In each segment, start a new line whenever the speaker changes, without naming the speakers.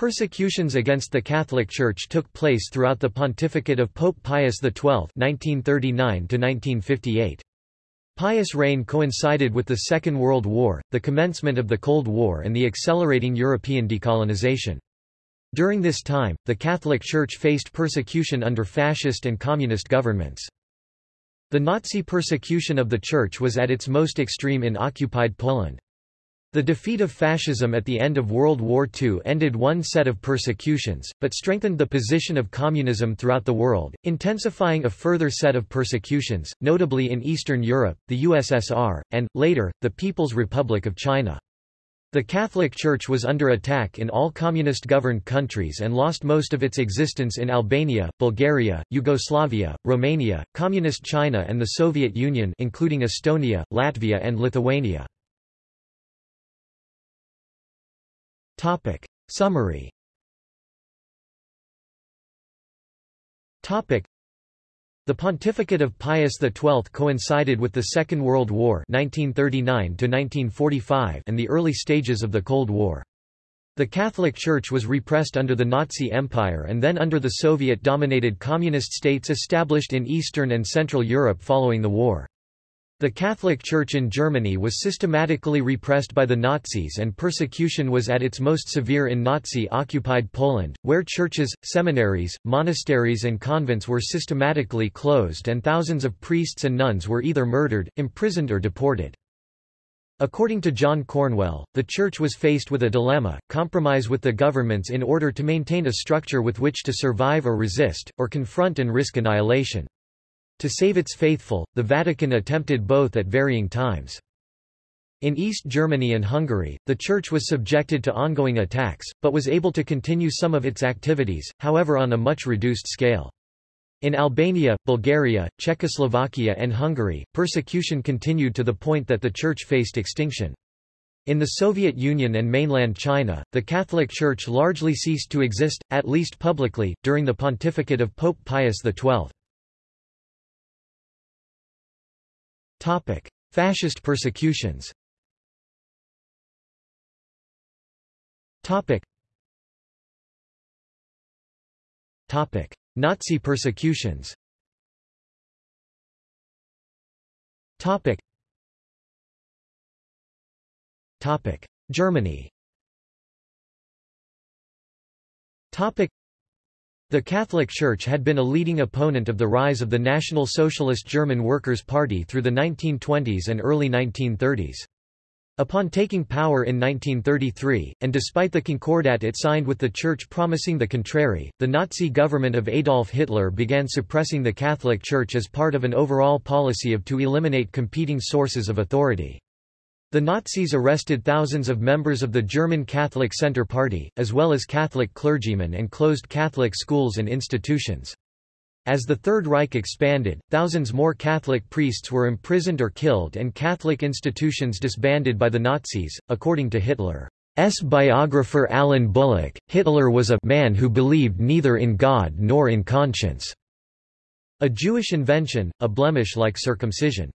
Persecutions against the Catholic Church took place throughout the pontificate of Pope Pius XII (1939–1958). Pius' reign coincided with the Second World War, the commencement of the Cold War and the accelerating European decolonization. During this time, the Catholic Church faced persecution under fascist and communist governments. The Nazi persecution of the Church was at its most extreme in occupied Poland. The defeat of fascism at the end of World War II ended one set of persecutions, but strengthened the position of communism throughout the world, intensifying a further set of persecutions, notably in Eastern Europe, the USSR, and, later, the People's Republic of China. The Catholic Church was under attack in all communist-governed countries and lost most of its existence in Albania, Bulgaria, Yugoslavia, Romania, Communist China and the Soviet Union including Estonia, Latvia and Lithuania. Topic. Summary Topic. The pontificate of Pius XII coincided with the Second World War 1939 and the early stages of the Cold War. The Catholic Church was repressed under the Nazi Empire and then under the Soviet-dominated communist states established in Eastern and Central Europe following the war. The Catholic Church in Germany was systematically repressed by the Nazis and persecution was at its most severe in Nazi-occupied Poland, where churches, seminaries, monasteries and convents were systematically closed and thousands of priests and nuns were either murdered, imprisoned or deported. According to John Cornwell, the Church was faced with a dilemma, compromise with the governments in order to maintain a structure with which to survive or resist, or confront and risk annihilation. To save its faithful, the Vatican attempted both at varying times. In East Germany and Hungary, the Church was subjected to ongoing attacks, but was able to continue some of its activities, however on a much reduced scale. In Albania, Bulgaria, Czechoslovakia and Hungary, persecution continued to the point that the Church faced extinction. In the Soviet Union and mainland China, the Catholic Church largely ceased to exist, at least publicly, during the pontificate of Pope Pius XII. Topic: Fascist persecutions. Topic. Topic: Nazi persecutions. Topic. Topic: Germany. Topic. The Catholic Church had been a leading opponent of the rise of the National Socialist German Workers' Party through the 1920s and early 1930s. Upon taking power in 1933, and despite the concordat it signed with the Church promising the contrary, the Nazi government of Adolf Hitler began suppressing the Catholic Church as part of an overall policy of to eliminate competing sources of authority. The Nazis arrested thousands of members of the German Catholic Centre Party, as well as Catholic clergymen and closed Catholic schools and institutions. As the Third Reich expanded, thousands more Catholic priests were imprisoned or killed and Catholic institutions disbanded by the Nazis. According to Hitler's biographer Alan Bullock, Hitler was a man who believed neither in God nor in conscience. A Jewish invention, a blemish like circumcision.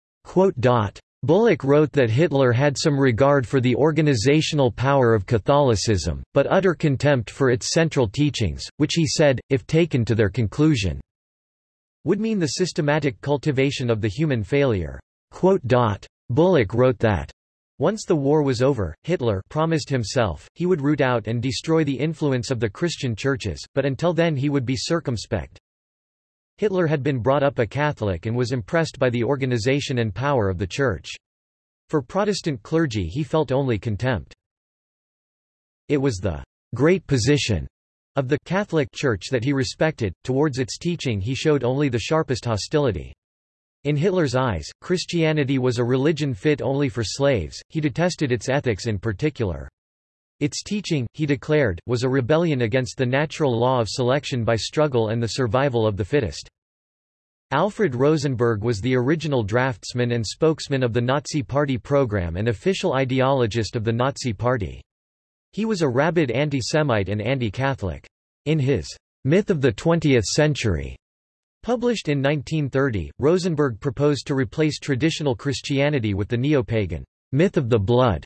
Bullock wrote that Hitler had some regard for the organizational power of Catholicism, but utter contempt for its central teachings, which he said, if taken to their conclusion, would mean the systematic cultivation of the human failure. Bullock wrote that once the war was over, Hitler promised himself, he would root out and destroy the influence of the Christian churches, but until then he would be circumspect. Hitler had been brought up a Catholic and was impressed by the organization and power of the Church. For Protestant clergy he felt only contempt. It was the great position of the Catholic Church that he respected, towards its teaching he showed only the sharpest hostility. In Hitler's eyes, Christianity was a religion fit only for slaves, he detested its ethics in particular. Its teaching, he declared, was a rebellion against the natural law of selection by struggle and the survival of the fittest. Alfred Rosenberg was the original draftsman and spokesman of the Nazi Party program and official ideologist of the Nazi Party. He was a rabid anti-Semite and anti-Catholic. In his Myth of the Twentieth Century, published in 1930, Rosenberg proposed to replace traditional Christianity with the neo-pagan myth of the blood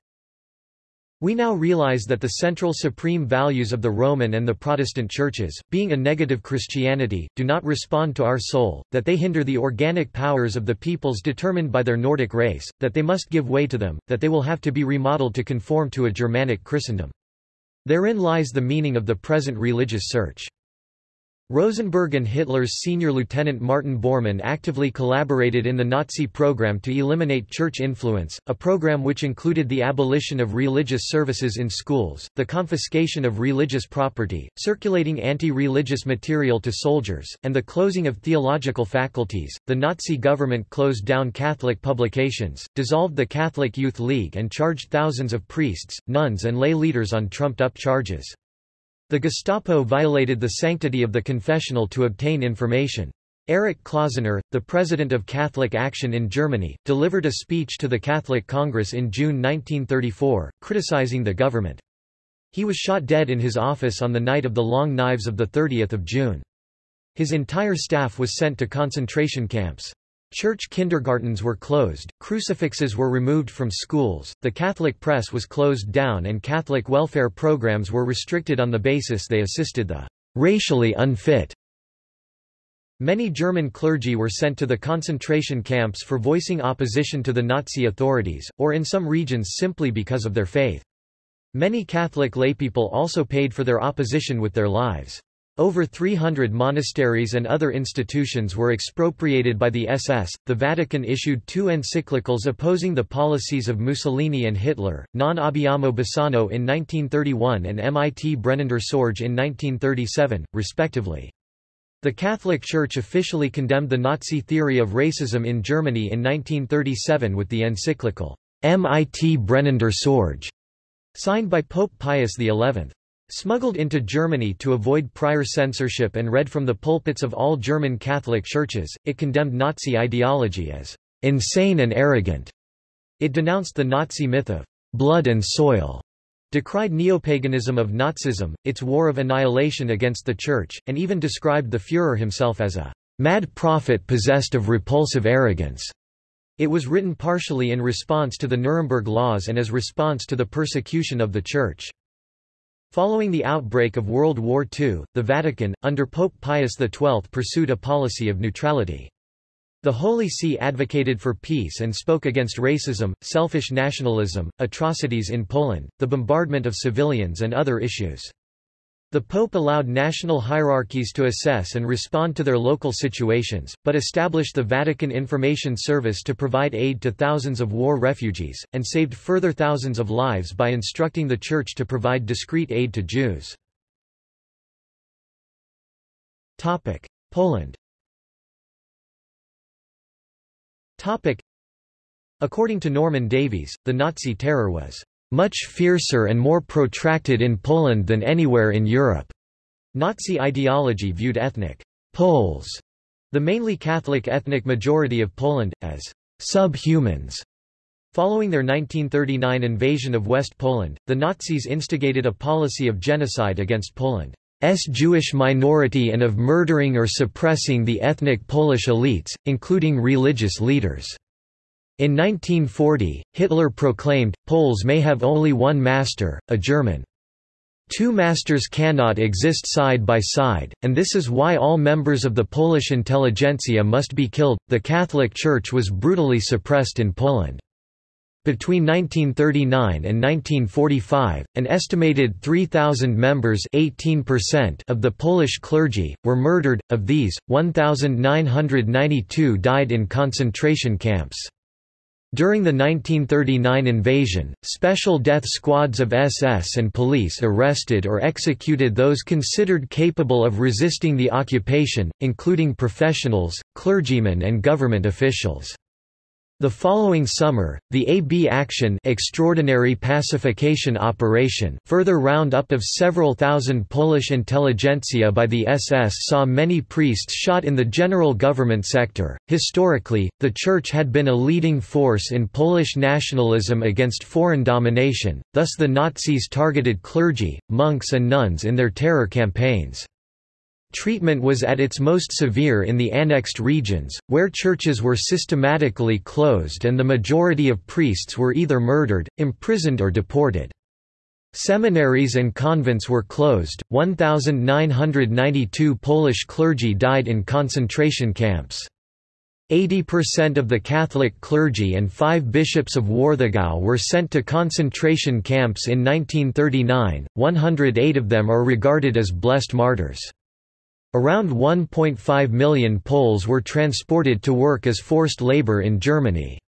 We now realize that the central supreme values of the Roman and the Protestant churches, being a negative Christianity, do not respond to our soul, that they hinder the organic powers of the peoples determined by their Nordic race, that they must give way to them, that they will have to be remodeled to conform to a Germanic Christendom. Therein lies the meaning of the present religious search. Rosenberg and Hitler's senior lieutenant Martin Bormann actively collaborated in the Nazi program to eliminate church influence, a program which included the abolition of religious services in schools, the confiscation of religious property, circulating anti-religious material to soldiers, and the closing of theological faculties. The Nazi government closed down Catholic publications, dissolved the Catholic Youth League and charged thousands of priests, nuns and lay leaders on trumped-up charges. The Gestapo violated the sanctity of the confessional to obtain information. Erich Klausener, the president of Catholic Action in Germany, delivered a speech to the Catholic Congress in June 1934, criticizing the government. He was shot dead in his office on the night of the Long Knives of 30 June. His entire staff was sent to concentration camps. Church kindergartens were closed, crucifixes were removed from schools, the Catholic press was closed down and Catholic welfare programs were restricted on the basis they assisted the racially unfit. Many German clergy were sent to the concentration camps for voicing opposition to the Nazi authorities, or in some regions simply because of their faith. Many Catholic laypeople also paid for their opposition with their lives. Over 300 monasteries and other institutions were expropriated by the SS. The Vatican issued two encyclicals opposing the policies of Mussolini and Hitler, Non abbiamo bisogno in 1931 and Mit brennender Sorge in 1937, respectively. The Catholic Church officially condemned the Nazi theory of racism in Germany in 1937 with the encyclical Mit brennender Sorge, signed by Pope Pius XI. Smuggled into Germany to avoid prior censorship and read from the pulpits of all German Catholic churches, it condemned Nazi ideology as insane and arrogant. It denounced the Nazi myth of blood and soil, decried neopaganism of Nazism, its war of annihilation against the Church, and even described the Führer himself as a mad prophet possessed of repulsive arrogance. It was written partially in response to the Nuremberg Laws and as response to the persecution of the Church. Following the outbreak of World War II, the Vatican, under Pope Pius XII pursued a policy of neutrality. The Holy See advocated for peace and spoke against racism, selfish nationalism, atrocities in Poland, the bombardment of civilians and other issues. The Pope allowed national hierarchies to assess and respond to their local situations, but established the Vatican Information Service to provide aid to thousands of war refugees, and saved further thousands of lives by instructing the Church to provide discreet aid to Jews. Poland According to Norman Davies, the Nazi terror was much fiercer and more protracted in Poland than anywhere in Europe. Nazi ideology viewed ethnic Poles, the mainly Catholic ethnic majority of Poland, as subhumans. Following their 1939 invasion of West Poland, the Nazis instigated a policy of genocide against Poland's Jewish minority and of murdering or suppressing the ethnic Polish elites, including religious leaders. In 1940, Hitler proclaimed, Poles may have only one master, a German. Two masters cannot exist side by side, and this is why all members of the Polish intelligentsia must be killed. The Catholic Church was brutally suppressed in Poland. Between 1939 and 1945, an estimated 3,000 members 18% of the Polish clergy, were murdered, of these, 1,992 died in concentration camps. During the 1939 invasion, special death squads of SS and police arrested or executed those considered capable of resisting the occupation, including professionals, clergymen and government officials. The following summer, the AB Action extraordinary pacification operation further roundup of several thousand Polish intelligentsia by the SS saw many priests shot in the general government sector. Historically, the Church had been a leading force in Polish nationalism against foreign domination, thus the Nazis targeted clergy, monks and nuns in their terror campaigns. Treatment was at its most severe in the annexed regions, where churches were systematically closed and the majority of priests were either murdered, imprisoned or deported. Seminaries and convents were closed, 1,992 Polish clergy died in concentration camps. 80% of the Catholic clergy and five bishops of Warthegau were sent to concentration camps in 1939, 108 of them are regarded as blessed martyrs. Around 1.5 million Poles were transported to work as forced labor in Germany.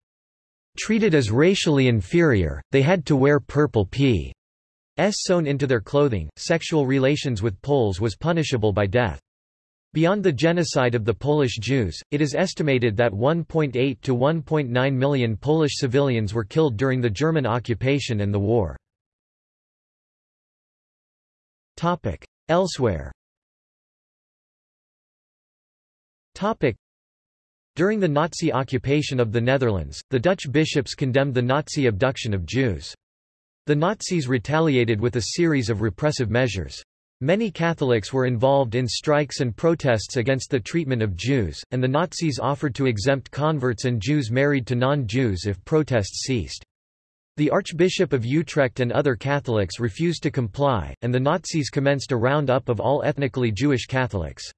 Treated as racially inferior, they had to wear purple p. S sewn into their clothing. Sexual relations with Poles was punishable by death. Beyond the genocide of the Polish Jews, it is estimated that 1.8 to 1.9 million Polish civilians were killed during the German occupation and the war. Elsewhere During the Nazi occupation of the Netherlands, the Dutch bishops condemned the Nazi abduction of Jews. The Nazis retaliated with a series of repressive measures. Many Catholics were involved in strikes and protests against the treatment of Jews, and the Nazis offered to exempt converts and Jews married to non-Jews if protests ceased. The Archbishop of Utrecht and other Catholics refused to comply, and the Nazis commenced a roundup of all ethnically Jewish Catholics.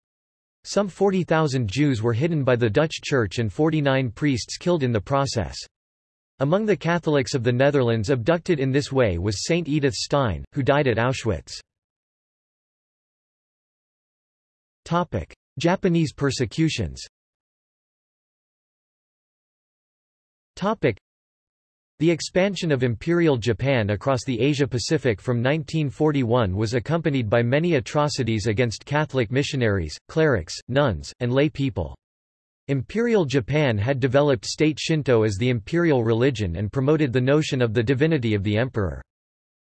Some 40,000 Jews were hidden by the Dutch Church and 49 priests killed in the process. Among the Catholics of the Netherlands abducted in this way was Saint Edith Stein, who died at Auschwitz. Japanese persecutions the expansion of Imperial Japan across the Asia-Pacific from 1941 was accompanied by many atrocities against Catholic missionaries, clerics, nuns, and lay people. Imperial Japan had developed state Shinto as the imperial religion and promoted the notion of the divinity of the emperor.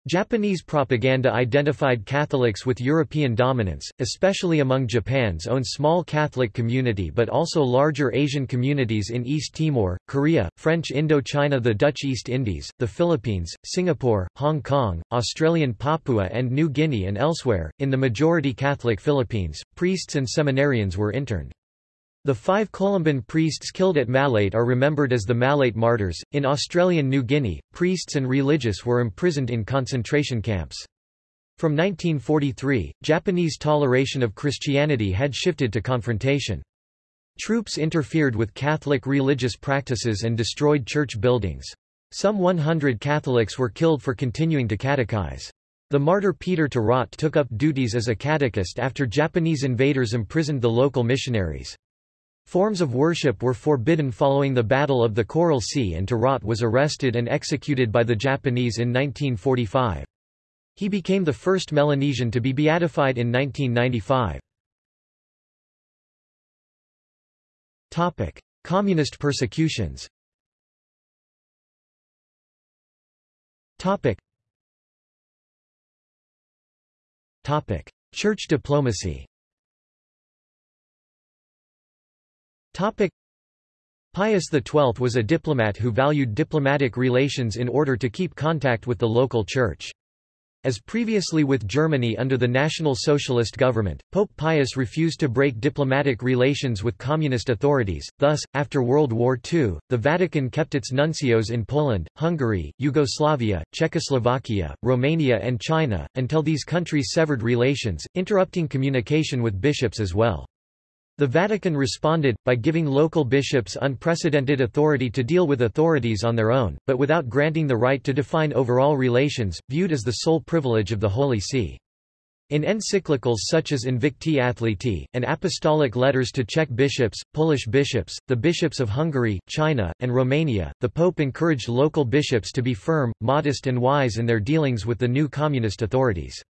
Japanese propaganda identified Catholics with European dominance, especially among Japan's own small Catholic community but also larger Asian communities in East Timor, Korea, French Indochina the Dutch East Indies, the Philippines, Singapore, Hong Kong, Australian Papua and New Guinea and elsewhere. In the majority Catholic Philippines, priests and seminarians were interned. The five Columban priests killed at Malate are remembered as the Malate martyrs. In Australian New Guinea, priests and religious were imprisoned in concentration camps. From 1943, Japanese toleration of Christianity had shifted to confrontation. Troops interfered with Catholic religious practices and destroyed church buildings. Some 100 Catholics were killed for continuing to catechize. The martyr Peter To Rot took up duties as a catechist after Japanese invaders imprisoned the local missionaries. Forms of worship were forbidden following the Battle of the Coral Sea and To Rot was arrested and executed by the Japanese in 1945. He became the first Melanesian to be beatified in 1995. Communist persecutions Church diplomacy Pius XII was a diplomat who valued diplomatic relations in order to keep contact with the local church. As previously with Germany under the National Socialist government, Pope Pius refused to break diplomatic relations with communist authorities, thus, after World War II, the Vatican kept its nuncios in Poland, Hungary, Yugoslavia, Czechoslovakia, Romania and China, until these countries severed relations, interrupting communication with bishops as well. The Vatican responded, by giving local bishops unprecedented authority to deal with authorities on their own, but without granting the right to define overall relations, viewed as the sole privilege of the Holy See. In encyclicals such as Invicti Athleti, and apostolic letters to Czech bishops, Polish bishops, the bishops of Hungary, China, and Romania, the Pope encouraged local bishops to be firm, modest and wise in their dealings with the new communist authorities.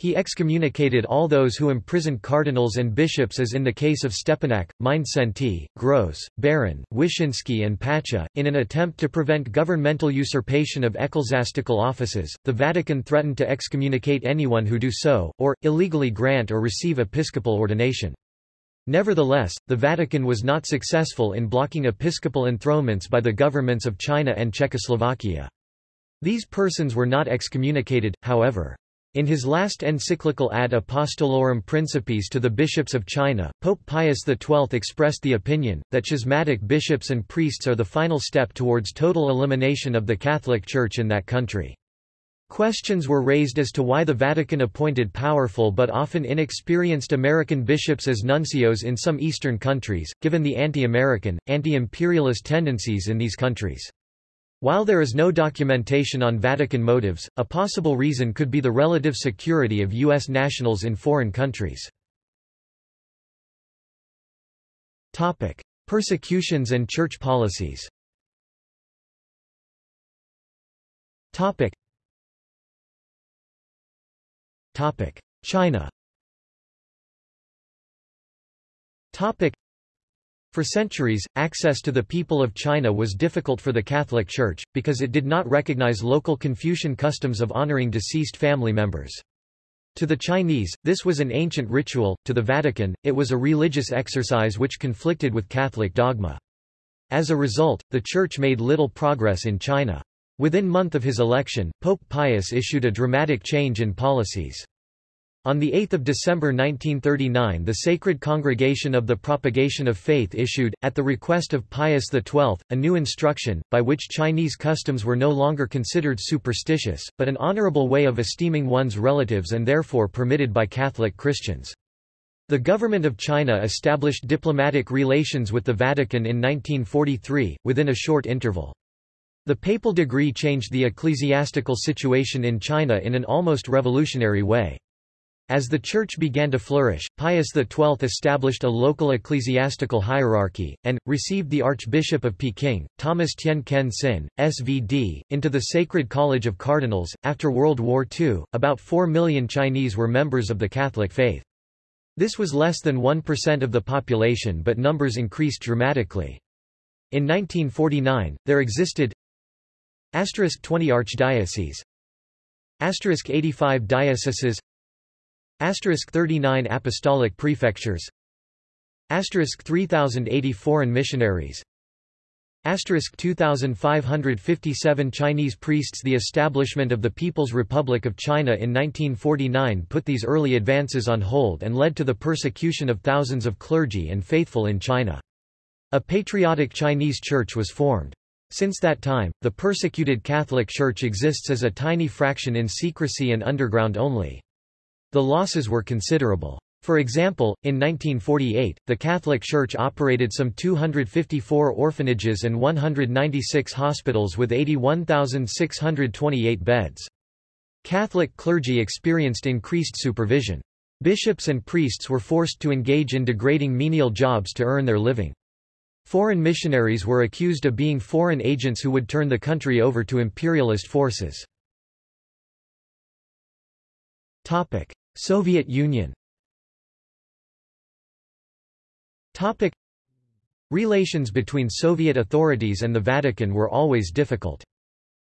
He excommunicated all those who imprisoned cardinals and bishops as in the case of Stepinac, Mindszenty, Grősz, Beran, Wyszynski and Pacha. In an attempt to prevent governmental usurpation of ecclesiastical offices, the Vatican threatened to excommunicate anyone who do so, or, illegally grant or receive episcopal ordination. Nevertheless, the Vatican was not successful in blocking episcopal enthronements by the governments of China and Czechoslovakia. These persons were not excommunicated, however. In his last encyclical Ad Apostolorum Principis to the bishops of China, Pope Pius XII expressed the opinion, that schismatic bishops and priests are the final step towards total elimination of the Catholic Church in that country. Questions were raised as to why the Vatican appointed powerful but often inexperienced American bishops as nuncios in some Eastern countries, given the anti-American, anti-imperialist tendencies in these countries. While there is no documentation on Vatican motives, a possible reason could be the relative security of U.S. nationals in foreign countries. Topic. Persecutions and church policies Topic: China for centuries, access to the people of China was difficult for the Catholic Church, because it did not recognize local Confucian customs of honoring deceased family members. To the Chinese, this was an ancient ritual, to the Vatican, it was a religious exercise which conflicted with Catholic dogma. As a result, the Church made little progress in China. Within month of his election, Pope Pius issued a dramatic change in policies. On 8 December 1939 the Sacred Congregation of the Propagation of Faith issued, at the request of Pius XII, a new instruction, by which Chinese customs were no longer considered superstitious, but an honorable way of esteeming one's relatives and therefore permitted by Catholic Christians. The government of China established diplomatic relations with the Vatican in 1943, within a short interval. The papal decree changed the ecclesiastical situation in China in an almost revolutionary way. As the Church began to flourish, Pius XII established a local ecclesiastical hierarchy, and, received the Archbishop of Peking, Thomas Tien Ken Sin, SVD, into the Sacred College of Cardinals. After World War II, about 4 million Chinese were members of the Catholic faith. This was less than 1% of the population but numbers increased dramatically. In 1949, there existed Asterisk 20 archdioceses Asterisk 85 dioceses Asterisk 39 apostolic prefectures Asterisk 3080 foreign missionaries Asterisk 2557 Chinese priests The establishment of the People's Republic of China in 1949 put these early advances on hold and led to the persecution of thousands of clergy and faithful in China. A patriotic Chinese church was formed. Since that time, the persecuted Catholic Church exists as a tiny fraction in secrecy and underground only. The losses were considerable. For example, in 1948, the Catholic Church operated some 254 orphanages and 196 hospitals with 81,628 beds. Catholic clergy experienced increased supervision. Bishops and priests were forced to engage in degrading menial jobs to earn their living. Foreign missionaries were accused of being foreign agents who would turn the country over to imperialist forces. Soviet Union Topic. Relations between Soviet authorities and the Vatican were always difficult.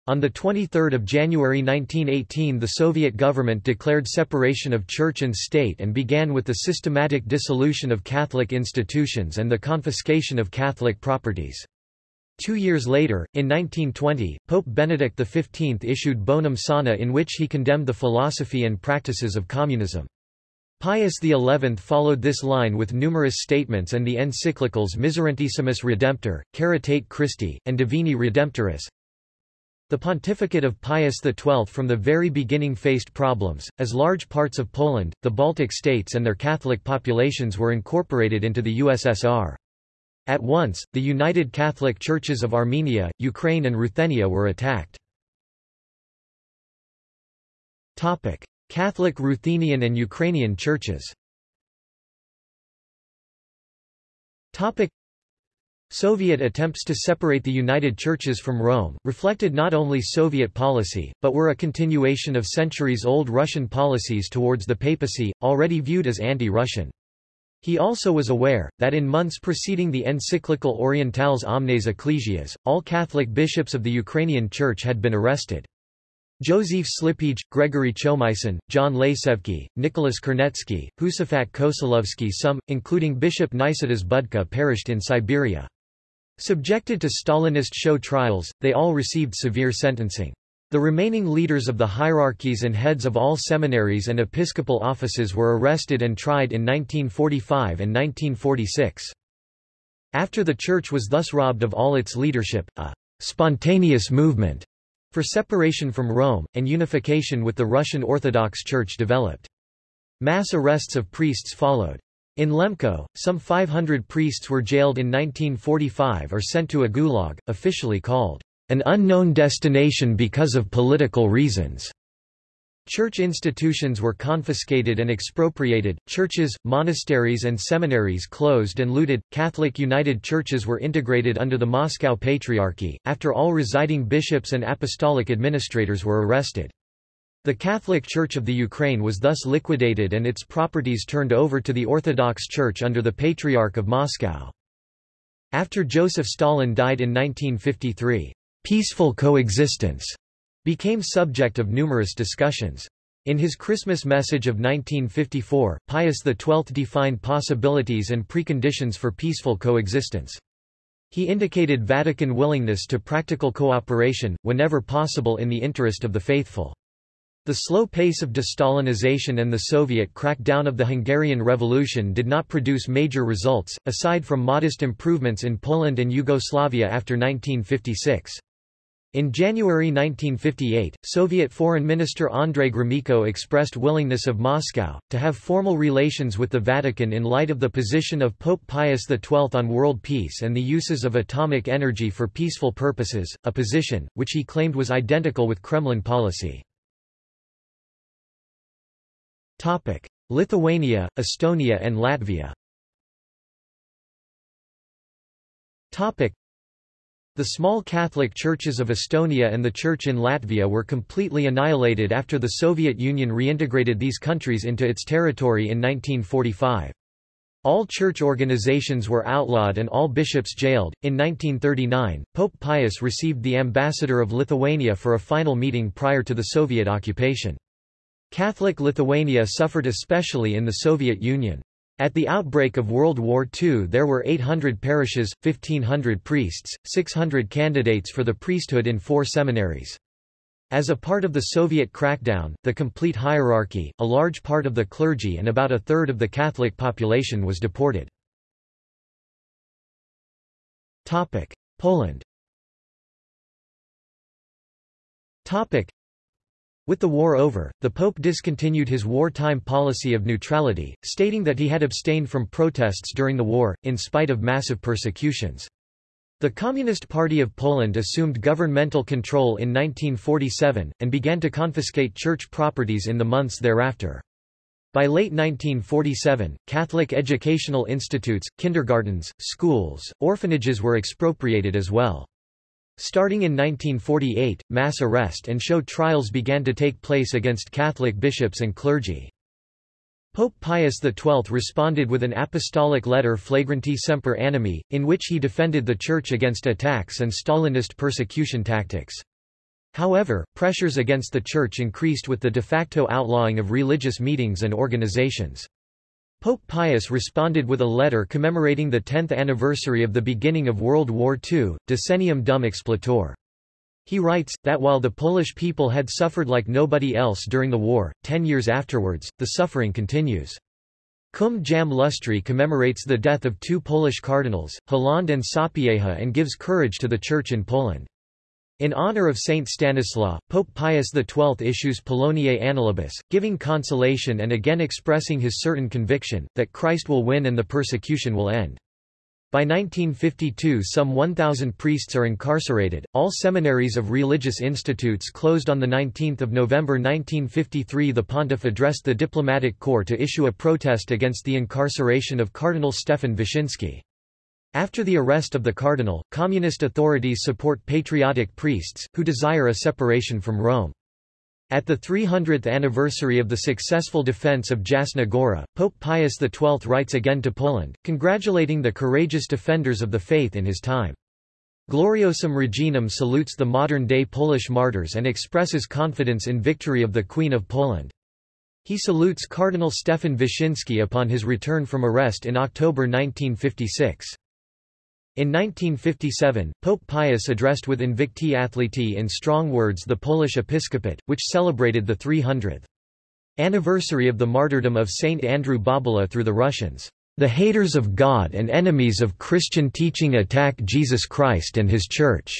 On 23 January 1918 the Soviet government declared separation of church and state and began with the systematic dissolution of Catholic institutions and the confiscation of Catholic properties. Two years later, in 1920, Pope Benedict XV issued Bonum Sane in which he condemned the philosophy and practices of communism. Pius XI followed this line with numerous statements and the encyclicals Miserentissimus Redemptor, Caritate Christi, and Divini Redemptoris, the pontificate of Pius XII from the very beginning faced problems, as large parts of Poland, the Baltic states and their Catholic populations were incorporated into the USSR. At once, the United Catholic Churches of Armenia, Ukraine and Ruthenia were attacked. Catholic Ruthenian and Ukrainian churches Soviet attempts to separate the United Churches from Rome, reflected not only Soviet policy, but were a continuation of centuries-old Russian policies towards the papacy, already viewed as anti-Russian. He also was aware, that in months preceding the encyclical Orientales Omnes Ecclesias, all Catholic bishops of the Ukrainian Church had been arrested. Joseph Slipyj, Gregory Chomyshyn, John Lasevsky, Nicholas Kernetsky, Husafat Kosalovsky some, including Bishop Nicetas Budka perished in Siberia. Subjected to Stalinist show trials, they all received severe sentencing. The remaining leaders of the hierarchies and heads of all seminaries and episcopal offices were arrested and tried in 1945 and 1946. After the Church was thus robbed of all its leadership, a spontaneous movement for separation from Rome, and unification with the Russian Orthodox Church developed. Mass arrests of priests followed. In Lemko, some 500 priests were jailed in 1945 or sent to a gulag, officially called an unknown destination because of political reasons. Church institutions were confiscated and expropriated, churches, monasteries and seminaries closed and looted, Catholic United Churches were integrated under the Moscow Patriarchy, after all residing bishops and apostolic administrators were arrested. The Catholic Church of the Ukraine was thus liquidated and its properties turned over to the Orthodox Church under the Patriarch of Moscow. After Joseph Stalin died in 1953, peaceful coexistence became subject of numerous discussions. In his Christmas message of 1954, Pius XII defined possibilities and preconditions for peaceful coexistence. He indicated Vatican willingness to practical cooperation, whenever possible in the interest of the faithful. The slow pace of de-Stalinization and the Soviet crackdown of the Hungarian Revolution did not produce major results, aside from modest improvements in Poland and Yugoslavia after 1956. In January 1958, Soviet Foreign Minister Andrei Gromyko expressed willingness of Moscow, to have formal relations with the Vatican in light of the position of Pope Pius XII on world peace and the uses of atomic energy for peaceful purposes, a position, which he claimed was identical with Kremlin policy. Lithuania, Estonia and Latvia. The small Catholic churches of Estonia and the Church in Latvia were completely annihilated after the Soviet Union reintegrated these countries into its territory in 1945. All church organizations were outlawed and all bishops jailed. In 1939, Pope Pius received the ambassador of Lithuania for a final meeting prior to the Soviet occupation. Catholic Lithuania suffered especially in the Soviet Union. At the outbreak of World War II there were 800 parishes, 1,500 priests, 600 candidates for the priesthood in four seminaries. As a part of the Soviet crackdown, the complete hierarchy, a large part of the clergy and about a third of the Catholic population was deported. Poland with the war over, the Pope discontinued his wartime policy of neutrality, stating that he had abstained from protests during the war, in spite of massive persecutions. The Communist Party of Poland assumed governmental control in 1947, and began to confiscate church properties in the months thereafter. By late 1947, Catholic educational institutes, kindergartens, schools, orphanages were expropriated as well. Starting in 1948, mass arrest and show trials began to take place against Catholic bishops and clergy. Pope Pius XII responded with an apostolic letter Flagranti Semper Animi, in which he defended the Church against attacks and Stalinist persecution tactics. However, pressures against the Church increased with the de facto outlawing of religious meetings and organizations. Pope Pius responded with a letter commemorating the 10th anniversary of the beginning of World War II, Decennium Dum Expletur. He writes, that while the Polish people had suffered like nobody else during the war, ten years afterwards, the suffering continues. Cum Jam Lustri commemorates the death of two Polish cardinals, Hlond and Sapieha and gives courage to the Church in Poland. In honor of Saint Stanislaw, Pope Pius XII issues Poloniae Annalibus, giving consolation and again expressing his certain conviction, that Christ will win and the persecution will end. By 1952 some 1,000 priests are incarcerated, all seminaries of religious institutes closed on 19 November 1953 The pontiff addressed the diplomatic corps to issue a protest against the incarceration of Cardinal Stefan Wyszynski. After the arrest of the cardinal, communist authorities support patriotic priests, who desire a separation from Rome. At the 300th anniversary of the successful defense of Jasna Gora, Pope Pius XII writes again to Poland, congratulating the courageous defenders of the faith in his time. Gloriosam Reginam salutes the modern-day Polish martyrs and expresses confidence in victory of the Queen of Poland. He salutes Cardinal Stefan Wyszynski upon his return from arrest in October 1956. In 1957, Pope Pius addressed with Invicti Athleti in strong words the Polish episcopate, which celebrated the 300th anniversary of the martyrdom of Saint Andrew Bobola through the Russians. The haters of God and enemies of Christian teaching attack Jesus Christ and his Church.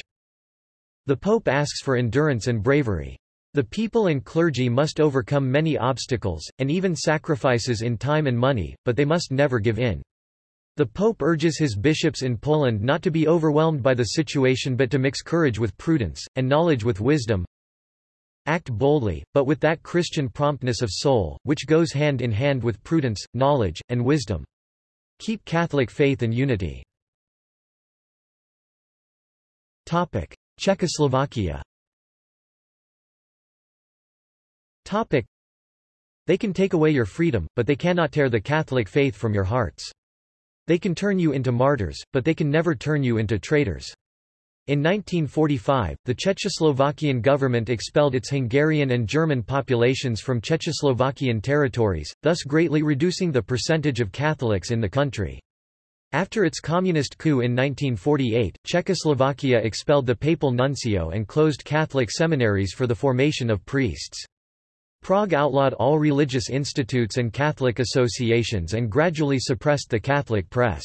The Pope asks for endurance and bravery. The people and clergy must overcome many obstacles, and even sacrifices in time and money, but they must never give in. The Pope urges his bishops in Poland not to be overwhelmed by the situation but to mix courage with prudence, and knowledge with wisdom. Act boldly, but with that Christian promptness of soul, which goes hand in hand with prudence, knowledge, and wisdom. Keep Catholic faith and unity. Topic. Czechoslovakia Topic. They can take away your freedom, but they cannot tear the Catholic faith from your hearts. They can turn you into martyrs, but they can never turn you into traitors. In 1945, the Czechoslovakian government expelled its Hungarian and German populations from Czechoslovakian territories, thus greatly reducing the percentage of Catholics in the country. After its communist coup in 1948, Czechoslovakia expelled the papal nuncio and closed Catholic seminaries for the formation of priests. Prague outlawed all religious institutes and Catholic associations and gradually suppressed the Catholic press.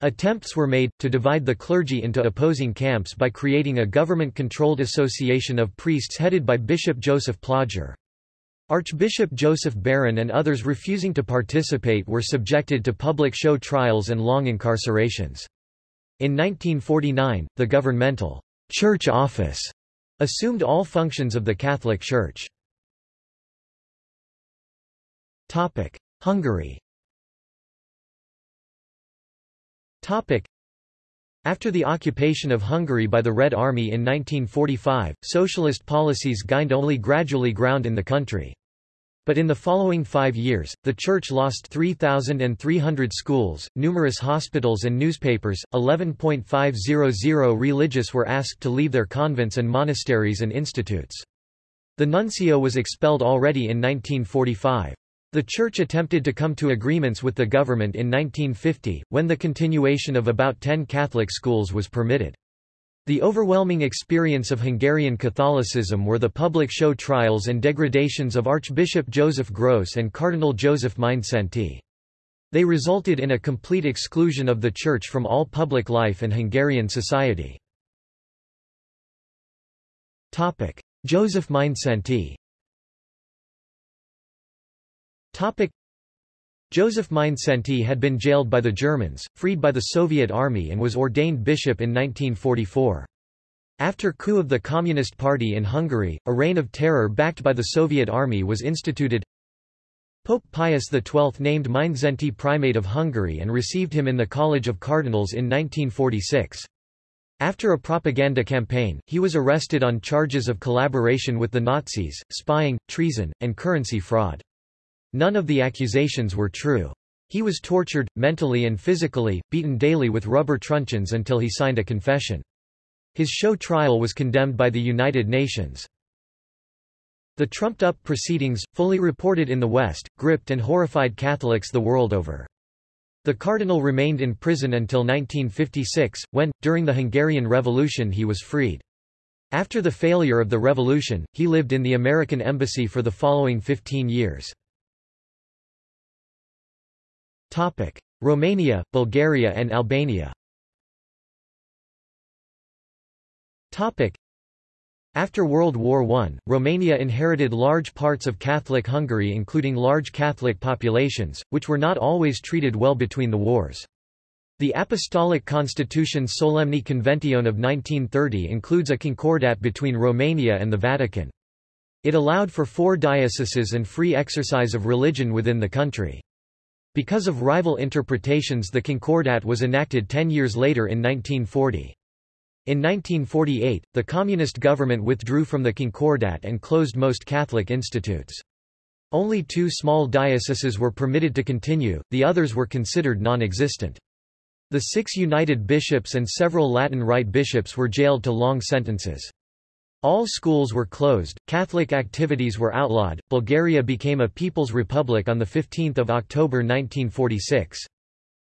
Attempts were made, to divide the clergy into opposing camps by creating a government-controlled association of priests headed by Bishop Joseph Plojhar. Archbishop Joseph Beran and others refusing to participate were subjected to public show trials and long incarcerations. In 1949, the governmental church office assumed all functions of the Catholic Church. Hungary. Topic: After the occupation of Hungary by the Red Army in 1945, socialist policies gained only gradually ground in the country. But in the following five years, the Church lost 3,300 schools, numerous hospitals and newspapers, 11.500 religious were asked to leave their convents and monasteries and institutes. The nuncio was expelled already in 1945. The Church attempted to come to agreements with the government in 1950, when the continuation of about ten Catholic schools was permitted. The overwhelming experience of Hungarian Catholicism were the public show trials and degradations of Archbishop Joseph Grősz and Cardinal Joseph Mindszenty. They resulted in a complete exclusion of the Church from all public life and Hungarian society. Joseph Mindszenty Topic. Joseph Mindszenty had been jailed by the Germans, freed by the Soviet army and was ordained bishop in 1944. After coup of the Communist Party in Hungary, a reign of terror backed by the Soviet army was instituted. Pope Pius XII named Mindszenty primate of Hungary and received him in the College of Cardinals in 1946. After a propaganda campaign, he was arrested on charges of collaboration with the Nazis, spying, treason, and currency fraud. None of the accusations were true. He was tortured, mentally and physically, beaten daily with rubber truncheons until he signed a confession. His show trial was condemned by the United Nations. The trumped-up proceedings, fully reported in the West, gripped and horrified Catholics the world over. The cardinal remained in prison until 1956, when, during the Hungarian Revolution he was freed. After the failure of the revolution, he lived in the American embassy for the following 15 years. Romania, Bulgaria and Albania Topic: after World War I, Romania inherited large parts of Catholic Hungary including large Catholic populations, which were not always treated well between the wars. The Apostolic Constitution Solemni Convention of 1930 includes a concordat between Romania and the Vatican. It allowed for four dioceses and free exercise of religion within the country. Because of rival interpretations the Concordat was enacted ten years later in 1940. In 1948, the Communist government withdrew from the Concordat and closed most Catholic institutes. Only two small dioceses were permitted to continue, the others were considered non-existent. The six united bishops and several Latin Rite bishops were jailed to long sentences. All schools were closed, Catholic activities were outlawed, Bulgaria became a People's Republic on 15 October 1946.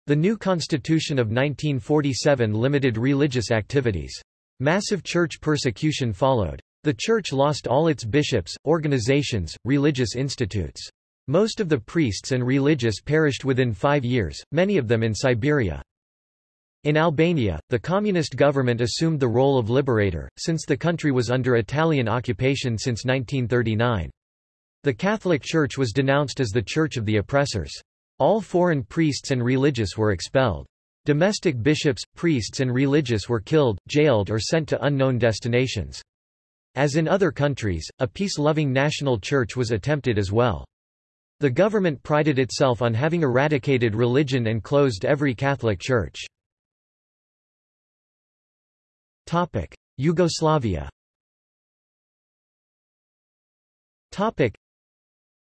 The new constitution of 1947 limited religious activities. Massive church persecution followed. The church lost all its bishops, organizations, religious institutes. Most of the priests and religious perished within five years, many of them in Siberia. In Albania, the communist government assumed the role of liberator, since the country was under Italian occupation since 1939. The Catholic Church was denounced as the Church of the Oppressors. All foreign priests and religious were expelled. Domestic bishops, priests and religious were killed, jailed or sent to unknown destinations. As in other countries, a peace-loving national church was attempted as well. The government prided itself on having eradicated religion and closed every Catholic church. Yugoslavia Topic.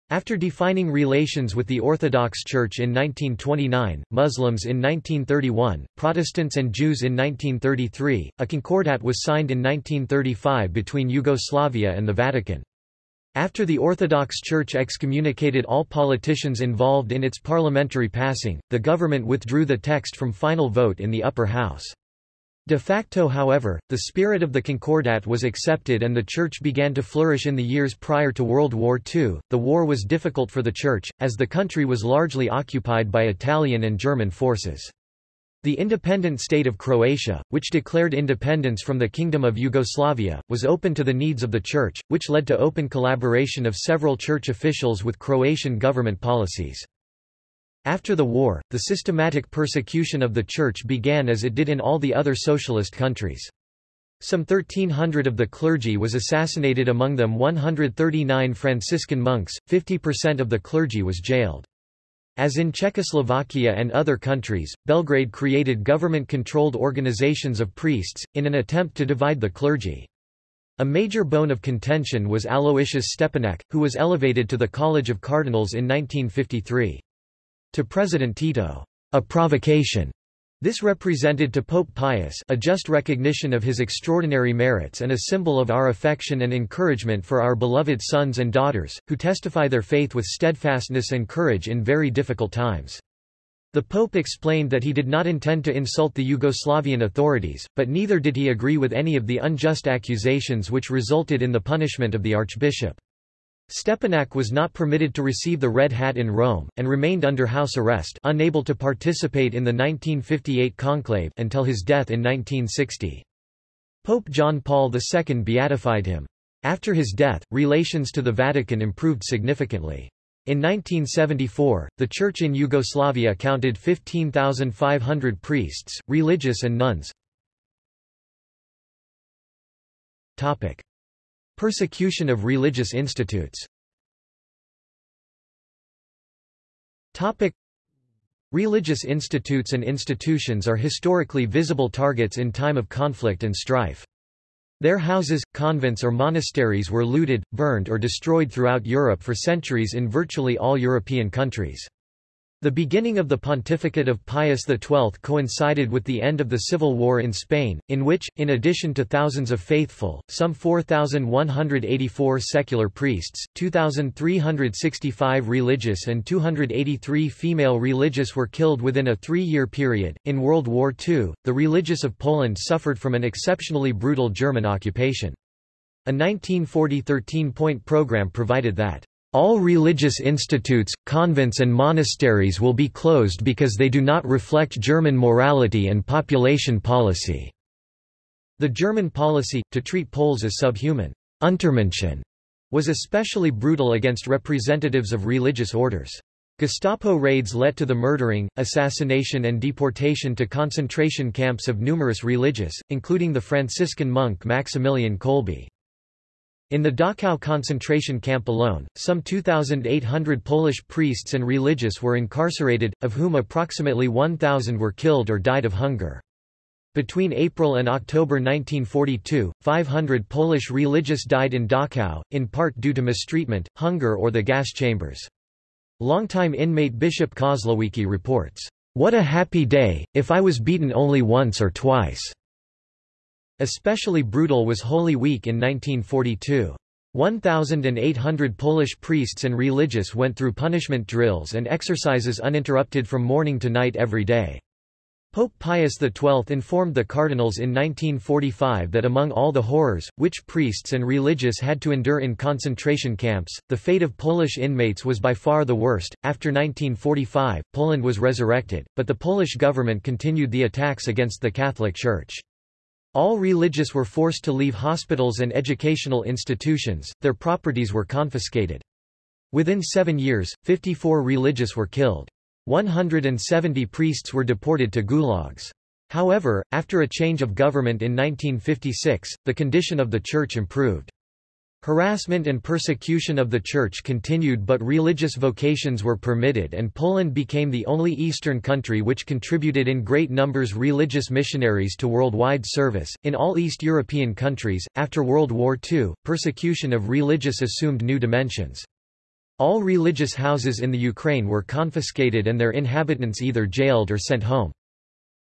after defining relations with the Orthodox Church in 1929, Muslims in 1931, Protestants and Jews in 1933, a concordat was signed in 1935 between Yugoslavia and the Vatican. After the Orthodox Church excommunicated all politicians involved in its parliamentary passing, the government withdrew the text from final vote in the upper house. De facto however, the spirit of the Concordat was accepted and the Church began to flourish in the years prior to World War II. The war was difficult for the Church, as the country was largely occupied by Italian and German forces. The independent state of Croatia, which declared independence from the Kingdom of Yugoslavia, was open to the needs of the Church, which led to open collaboration of several Church officials with Croatian government policies. After the war, the systematic persecution of the Church began as it did in all the other socialist countries. Some 1,300 of the clergy was assassinated among them 139 Franciscan monks, 50% of the clergy was jailed. As in Czechoslovakia and other countries, Belgrade created government-controlled organizations of priests, in an attempt to divide the clergy. A major bone of contention was Aloysius Stepinac, who was elevated to the College of Cardinals in 1953. To President Tito, a provocation. This represented to Pope Pius a just recognition of his extraordinary merits and a symbol of our affection and encouragement for our beloved sons and daughters, who testify their faith with steadfastness and courage in very difficult times. The Pope explained that he did not intend to insult the Yugoslavian authorities, but neither did he agree with any of the unjust accusations which resulted in the punishment of the archbishop. Stepinac was not permitted to receive the Red Hat in Rome, and remained under house arrest unable to participate in the 1958 conclave until his death in 1960. Pope John Paul II beatified him. After his death, relations to the Vatican improved significantly. In 1974, the Church in Yugoslavia counted 15,500 priests, religious and nuns. Persecution of religious institutes Religious institutes and institutions are historically visible targets in time of conflict and strife. Their houses, convents or monasteries were looted, burned or destroyed throughout Europe for centuries in virtually all European countries. The beginning of the pontificate of Pius XII coincided with the end of the civil war in Spain, in which, in addition to thousands of faithful, some 4,184 secular priests, 2,365 religious and 283 female religious were killed within a three-year period. In World War II, the religious of Poland suffered from an exceptionally brutal German occupation. A 1940 13-point program provided that all religious institutes, convents and monasteries will be closed because they do not reflect German morality and population policy." The German policy, to treat Poles as subhuman Untermenschen, was especially brutal against representatives of religious orders. Gestapo raids led to the murdering, assassination and deportation to concentration camps of numerous religious, including the Franciscan monk Maximilian Kolbe. In the Dachau concentration camp alone, some 2,800 Polish priests and religious were incarcerated, of whom approximately 1,000 were killed or died of hunger. Between April and October 1942, 500 Polish religious died in Dachau, in part due to mistreatment, hunger or the gas chambers. Longtime inmate Bishop Kozłowiecki reports, "...what a happy day, if I was beaten only once or twice." Especially brutal was Holy Week in 1942. 1,800 Polish priests and religious went through punishment drills and exercises uninterrupted from morning to night every day. Pope Pius XII informed the cardinals in 1945 that among all the horrors, which priests and religious had to endure in concentration camps, the fate of Polish inmates was by far the worst. After 1945, Poland was resurrected, but the Polish government continued the attacks against the Catholic Church. All religious were forced to leave hospitals and educational institutions, their properties were confiscated. Within seven years, 54 religious were killed. 170 priests were deported to gulags. However, after a change of government in 1956, the condition of the church improved. Harassment and persecution of the Church continued but religious vocations were permitted and Poland became the only Eastern country which contributed in great numbers religious missionaries to worldwide service. In all East European countries, after World War II, persecution of religious assumed new dimensions. All religious houses in the Ukraine were confiscated and their inhabitants either jailed or sent home.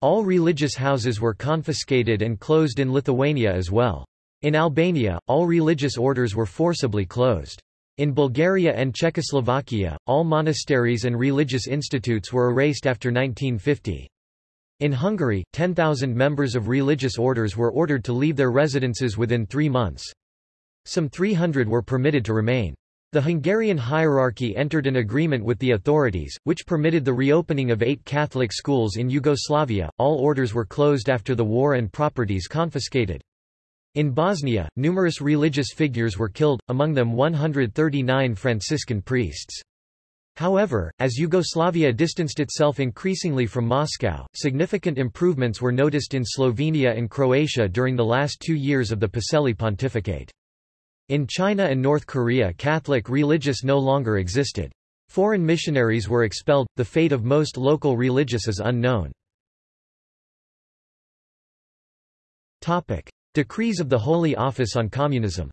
All religious houses were confiscated and closed in Lithuania as well. In Albania, all religious orders were forcibly closed. In Bulgaria and Czechoslovakia, all monasteries and religious institutes were erased after 1950. In Hungary, 10,000 members of religious orders were ordered to leave their residences within three months. Some 300 were permitted to remain. The Hungarian hierarchy entered an agreement with the authorities, which permitted the reopening of eight Catholic schools in Yugoslavia. All orders were closed after the war and properties confiscated. In Bosnia, numerous religious figures were killed, among them 139 Franciscan priests. However, as Yugoslavia distanced itself increasingly from Moscow, significant improvements were noticed in Slovenia and Croatia during the last two years of the Pacelli pontificate. In China and North Korea Catholic religious no longer existed. Foreign missionaries were expelled, the fate of most local religious is unknown. Decrees of the Holy Office on Communism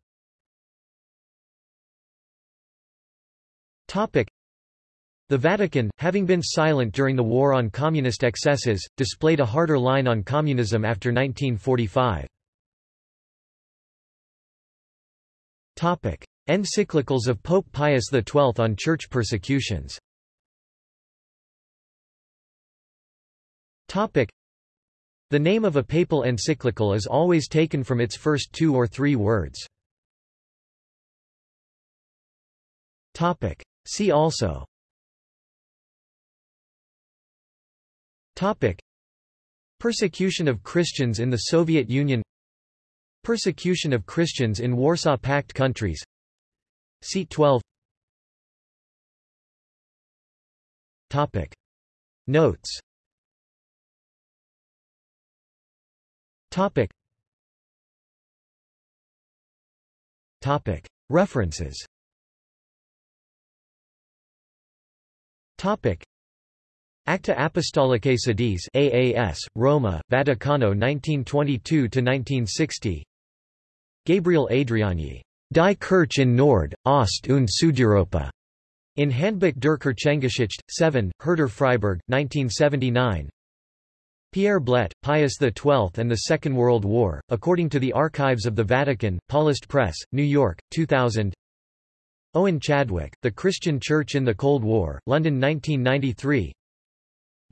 The Vatican, having been silent during the war on communist excesses, displayed a harder line on communism after 1945. Topic. Encyclicals of Pope Pius XII on church persecutions Topic. The name of a papal encyclical is always taken from its first two or three words. See also Topic. Persecution of Christians in the Soviet Union Persecution of Christians in Warsaw Pact countries Seat 12 Topic. Notes Topic. Topic. References Topic. Acta Apostolicae Sedis AAS, Roma, Vaticano 1922–1960 Gabriel Adriányi. Die Kirche in Nord, Ost und Südeuropa. In Handbuch der Kirchengeschichte, 7, Herder Freiburg, 1979. Pierre Blet, Pius XII and the Second World War, according to the Archives of the Vatican, Paulist Press, New York, 2000. Owen Chadwick, The Christian Church in the Cold War, London 1993.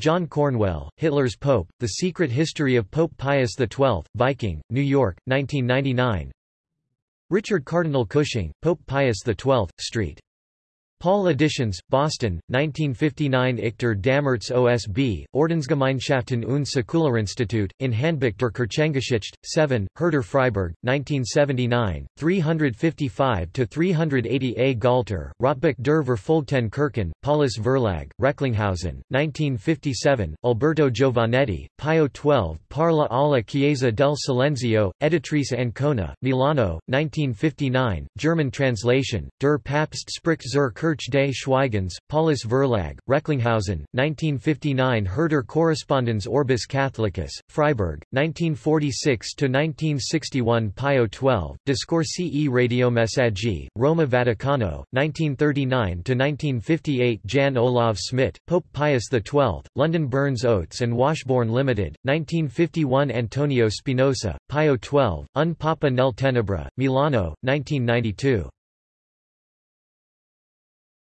John Cornwell, Hitler's Pope, The Secret History of Pope Pius XII, Viking, New York, 1999. Richard Cardinal Cushing, Pope Pius XII, St. Paul Editions, Boston, 1959 Ichter Dammertz OSB, Ordensgemeinschaften und Säkularinstitut, in Handbuch der Kirchengeschichte, 7, Herder Freiburg, 1979, 355-380 A. Galter, Rotbuch der Verfolgten Kirchen, Paulus Verlag, Recklinghausen, 1957, Alberto Giovannetti, Pio XII Parla alla Chiesa del Silenzio, Editrice Ancora, Milano, 1959, German translation, Der Papst spricht zur Kirche des Schweigens, Paulus Verlag, Recklinghausen, 1959 Herder Korrespondenz Orbis Catholicus, Freiburg, 1946–1961 Pio XII, Discorsi e Radiomessaggi, Roma Vaticano, 1939–1958 Jan Olav Smit, Pope Pius XII, London Burns Oates and Washbourne Limited, 1951 Antonio Spinosa, Pio XII, Un Papa nel Tenebra, Milano, 1992.